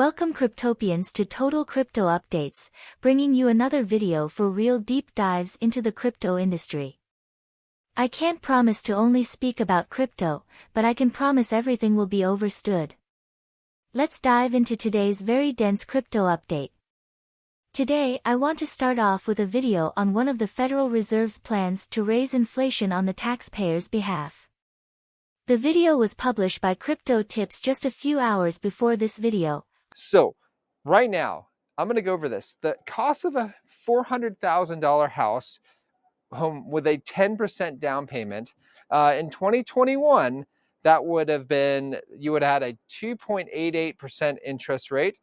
Welcome Cryptopians to Total Crypto Updates, bringing you another video for real deep dives into the crypto industry. I can't promise to only speak about crypto, but I can promise everything will be overstood. Let's dive into today's very dense crypto update. Today I want to start off with a video on one of the Federal Reserve's plans to raise inflation on the taxpayer's behalf. The video was published by Crypto Tips just a few hours before this video. So, right now, I'm going to go over this. The cost of a $400,000 house home with a 10% down payment uh, in 2021, that would have been, you would have had a 2.88% interest rate.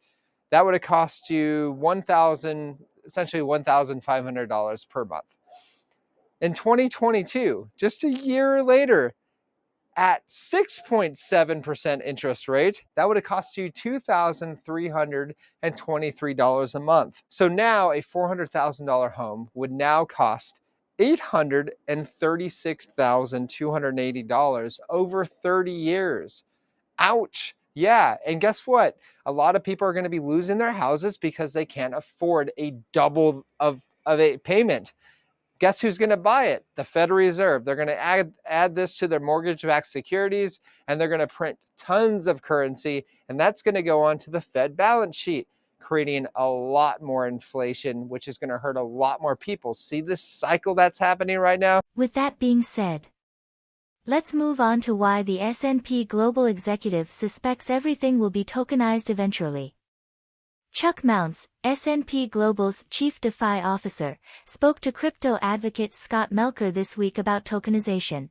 That would have cost you 1,000, essentially $1,500 per month. In 2022, just a year later, at 6.7% interest rate, that would have cost you $2,323 a month. So now a $400,000 home would now cost $836,280 over 30 years. Ouch. Yeah, and guess what? A lot of people are going to be losing their houses because they can't afford a double of, of a payment. Guess who's going to buy it? The Federal Reserve. They're going to add, add this to their mortgage-backed securities, and they're going to print tons of currency, and that's going to go onto the Fed balance sheet, creating a lot more inflation, which is going to hurt a lot more people. See this cycle that's happening right now? With that being said, let's move on to why the S&P Global Executive suspects everything will be tokenized eventually. Chuck Mounts, S&P Global's chief DeFi officer, spoke to crypto advocate Scott Melker this week about tokenization.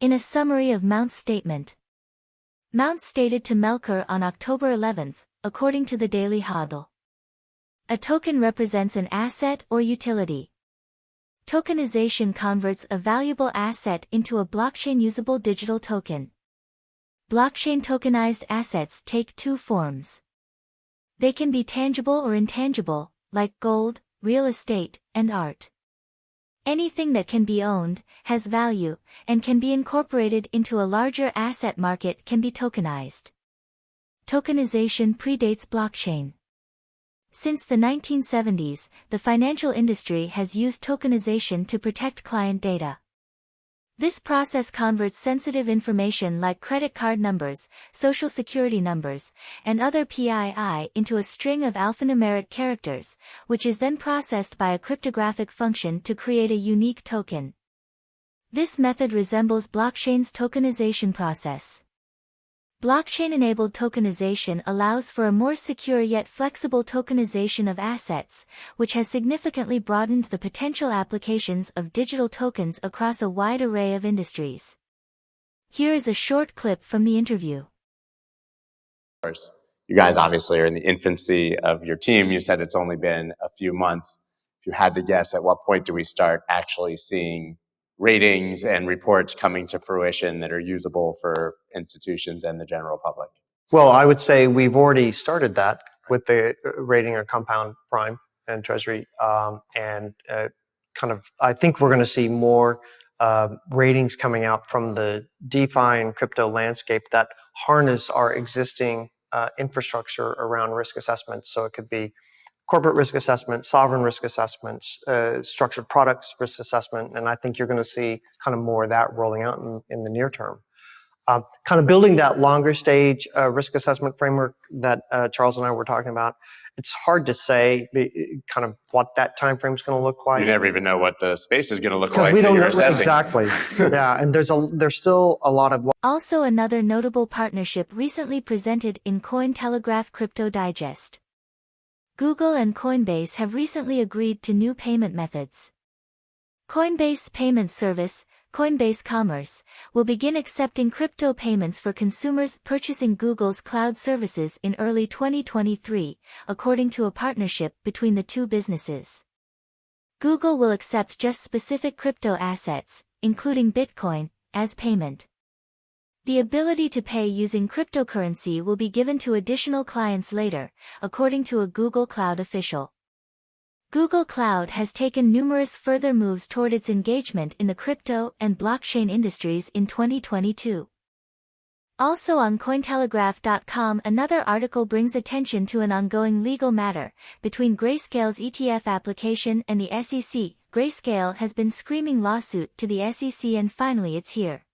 In a summary of Mounts' statement, Mounts stated to Melker on October 11, according to the Daily Hodl. A token represents an asset or utility. Tokenization converts a valuable asset into a blockchain-usable digital token. Blockchain tokenized assets take two forms. They can be tangible or intangible, like gold, real estate, and art. Anything that can be owned, has value, and can be incorporated into a larger asset market can be tokenized. Tokenization predates blockchain. Since the 1970s, the financial industry has used tokenization to protect client data. This process converts sensitive information like credit card numbers, social security numbers, and other PII into a string of alphanumeric characters, which is then processed by a cryptographic function to create a unique token. This method resembles blockchain's tokenization process. Blockchain-enabled tokenization allows for a more secure yet flexible tokenization of assets, which has significantly broadened the potential applications of digital tokens across a wide array of industries. Here is a short clip from the interview. You guys obviously are in the infancy of your team. You said it's only been a few months. If you had to guess, at what point do we start actually seeing ratings and reports coming to fruition that are usable for institutions and the general public? Well, I would say we've already started that with the uh, rating of compound prime and treasury. Um, and uh, kind of, I think we're going to see more uh, ratings coming out from the DeFi and crypto landscape that harness our existing uh, infrastructure around risk assessments. So it could be corporate risk assessment, sovereign risk assessments, uh, structured products risk assessment, and I think you're going to see kind of more of that rolling out in, in the near term. Uh, kind of building that longer stage uh, risk assessment framework that uh, Charles and I were talking about, it's hard to say kind of what that time frame is going to look like. You never even know what the space is going to look like. we don't know exactly. yeah, and there's a there's still a lot of. Also, another notable partnership recently presented in Cointelegraph Crypto Digest. Google and Coinbase have recently agreed to new payment methods. Coinbase Payment Service, Coinbase Commerce, will begin accepting crypto payments for consumers purchasing Google's cloud services in early 2023, according to a partnership between the two businesses. Google will accept just specific crypto assets, including Bitcoin, as payment. The ability to pay using cryptocurrency will be given to additional clients later, according to a Google Cloud official. Google Cloud has taken numerous further moves toward its engagement in the crypto and blockchain industries in 2022. Also on Cointelegraph.com another article brings attention to an ongoing legal matter between Grayscale's ETF application and the SEC. Grayscale has been screaming lawsuit to the SEC and finally it's here.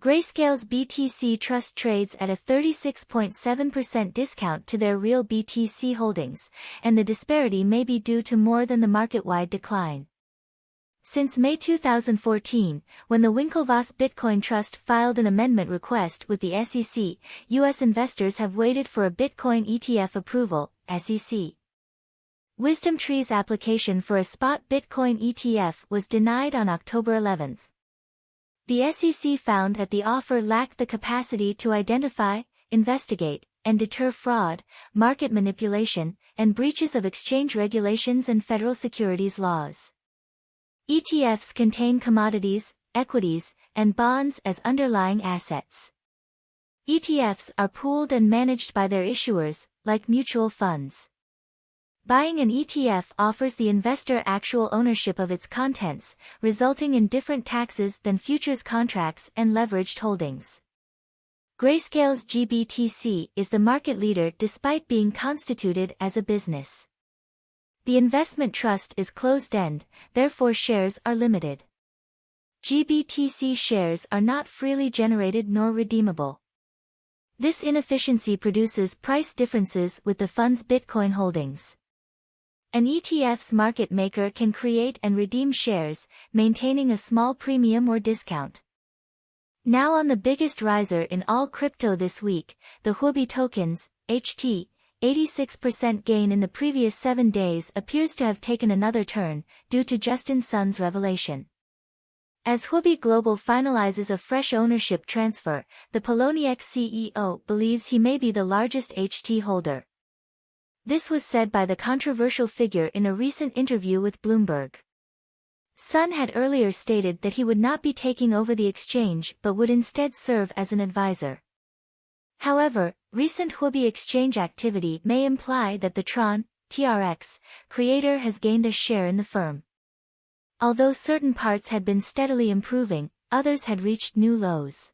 Grayscale's BTC Trust trades at a 36.7% discount to their real BTC holdings, and the disparity may be due to more than the market-wide decline. Since May 2014, when the Winklevoss Bitcoin Trust filed an amendment request with the SEC, U.S. investors have waited for a Bitcoin ETF approval, SEC. WisdomTree's application for a spot Bitcoin ETF was denied on October 11. The SEC found that the offer lacked the capacity to identify, investigate, and deter fraud, market manipulation, and breaches of exchange regulations and federal securities laws. ETFs contain commodities, equities, and bonds as underlying assets. ETFs are pooled and managed by their issuers, like mutual funds. Buying an ETF offers the investor actual ownership of its contents, resulting in different taxes than futures contracts and leveraged holdings. Grayscale's GBTC is the market leader despite being constituted as a business. The investment trust is closed-end, therefore shares are limited. GBTC shares are not freely generated nor redeemable. This inefficiency produces price differences with the fund's Bitcoin holdings. An ETF's market maker can create and redeem shares, maintaining a small premium or discount. Now on the biggest riser in all crypto this week, the Huobi tokens, HT, 86% gain in the previous seven days appears to have taken another turn, due to Justin Sun's revelation. As Huobi Global finalizes a fresh ownership transfer, the Poloniex CEO believes he may be the largest HT holder. This was said by the controversial figure in a recent interview with Bloomberg. Sun had earlier stated that he would not be taking over the exchange but would instead serve as an advisor. However, recent Huobi exchange activity may imply that the Tron, TRX, creator has gained a share in the firm. Although certain parts had been steadily improving, others had reached new lows.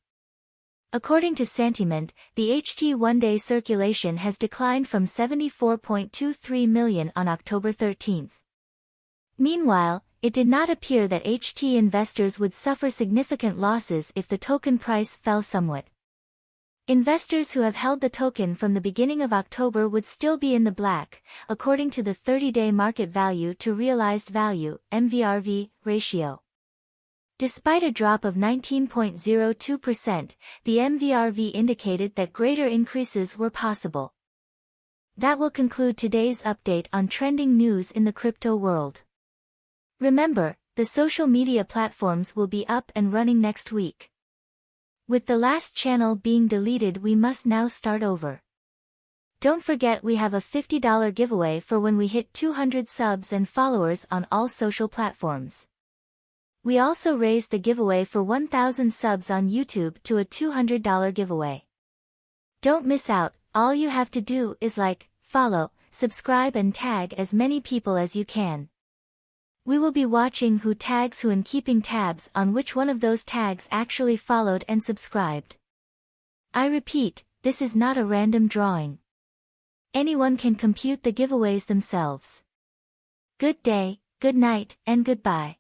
According to Santiment, the HT one-day circulation has declined from 74.23 million on October 13. Meanwhile, it did not appear that HT investors would suffer significant losses if the token price fell somewhat. Investors who have held the token from the beginning of October would still be in the black, according to the 30-day market value to realized value MVRV, ratio. Despite a drop of 19.02%, the MVRV indicated that greater increases were possible. That will conclude today's update on trending news in the crypto world. Remember, the social media platforms will be up and running next week. With the last channel being deleted we must now start over. Don't forget we have a $50 giveaway for when we hit 200 subs and followers on all social platforms. We also raised the giveaway for 1000 subs on YouTube to a $200 giveaway. Don't miss out, all you have to do is like, follow, subscribe and tag as many people as you can. We will be watching who tags who and keeping tabs on which one of those tags actually followed and subscribed. I repeat, this is not a random drawing. Anyone can compute the giveaways themselves. Good day, good night, and goodbye.